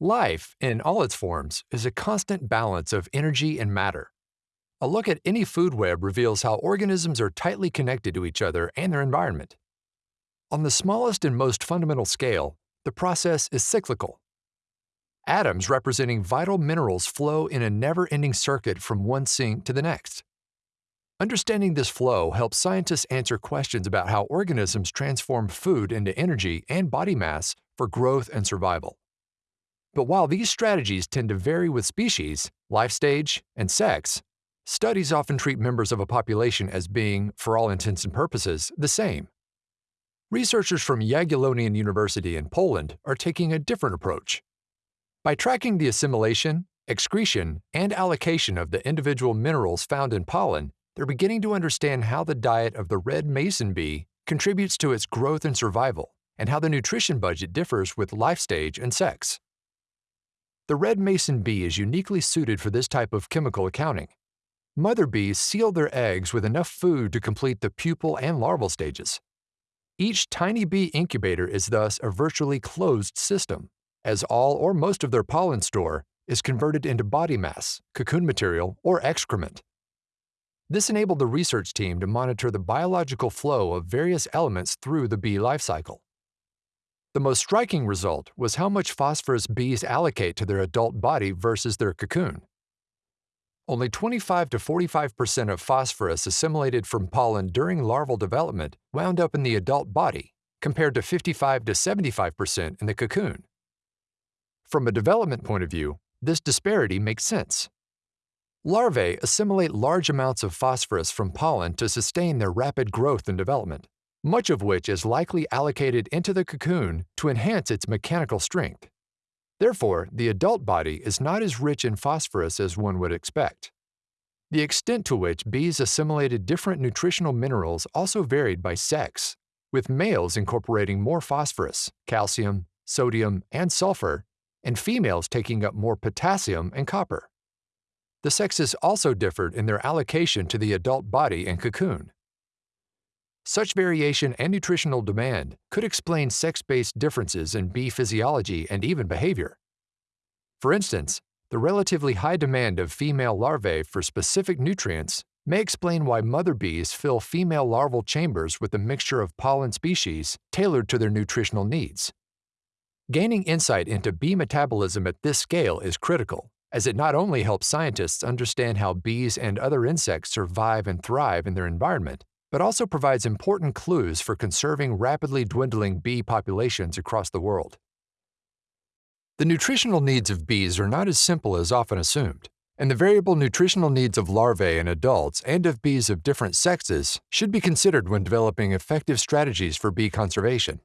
Life, in all its forms, is a constant balance of energy and matter. A look at any food web reveals how organisms are tightly connected to each other and their environment. On the smallest and most fundamental scale, the process is cyclical. Atoms representing vital minerals flow in a never-ending circuit from one sink to the next. Understanding this flow helps scientists answer questions about how organisms transform food into energy and body mass for growth and survival. But while these strategies tend to vary with species, life stage, and sex, studies often treat members of a population as being, for all intents and purposes, the same. Researchers from Jagiellonian University in Poland are taking a different approach. By tracking the assimilation, excretion, and allocation of the individual minerals found in pollen, they're beginning to understand how the diet of the red mason bee contributes to its growth and survival, and how the nutrition budget differs with life stage and sex. The red mason bee is uniquely suited for this type of chemical accounting. Mother bees seal their eggs with enough food to complete the pupal and larval stages. Each tiny bee incubator is thus a virtually closed system, as all or most of their pollen store is converted into body mass, cocoon material, or excrement. This enabled the research team to monitor the biological flow of various elements through the bee life cycle. The most striking result was how much phosphorus bees allocate to their adult body versus their cocoon. Only 25 to 45% of phosphorus assimilated from pollen during larval development wound up in the adult body, compared to 55 to 75% in the cocoon. From a development point of view, this disparity makes sense. Larvae assimilate large amounts of phosphorus from pollen to sustain their rapid growth and development much of which is likely allocated into the cocoon to enhance its mechanical strength. Therefore, the adult body is not as rich in phosphorus as one would expect. The extent to which bees assimilated different nutritional minerals also varied by sex, with males incorporating more phosphorus, calcium, sodium, and sulfur, and females taking up more potassium and copper. The sexes also differed in their allocation to the adult body and cocoon. Such variation and nutritional demand could explain sex-based differences in bee physiology and even behavior. For instance, the relatively high demand of female larvae for specific nutrients may explain why mother bees fill female larval chambers with a mixture of pollen species tailored to their nutritional needs. Gaining insight into bee metabolism at this scale is critical, as it not only helps scientists understand how bees and other insects survive and thrive in their environment, but also provides important clues for conserving rapidly dwindling bee populations across the world. The nutritional needs of bees are not as simple as often assumed, and the variable nutritional needs of larvae in adults and of bees of different sexes should be considered when developing effective strategies for bee conservation.